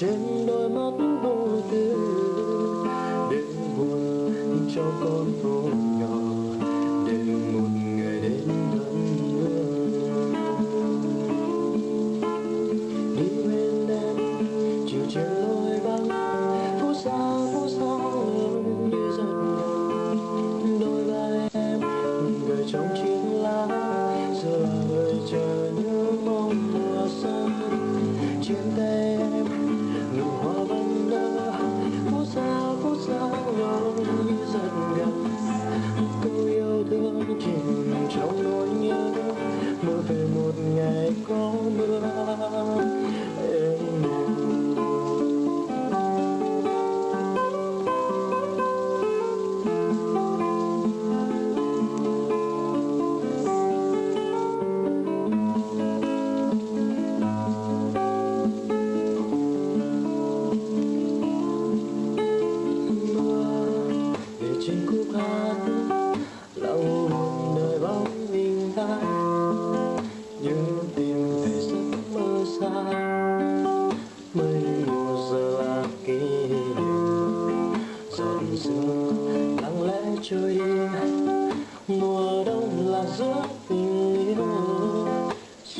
trên đôi mắt vô tư để buồn cho con tôi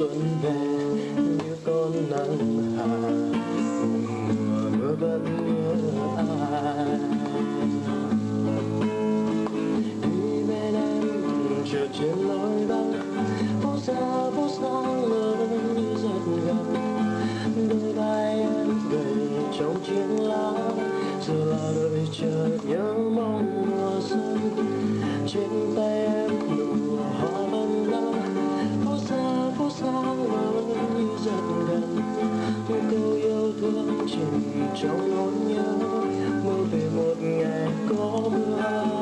xuân về, như con nắng hạ mưa vẫn mưa ai. Đi bên em chờ trên lối vắng phố xa thương chỉ trong nỗi nhớ mơ về một ngày có mưa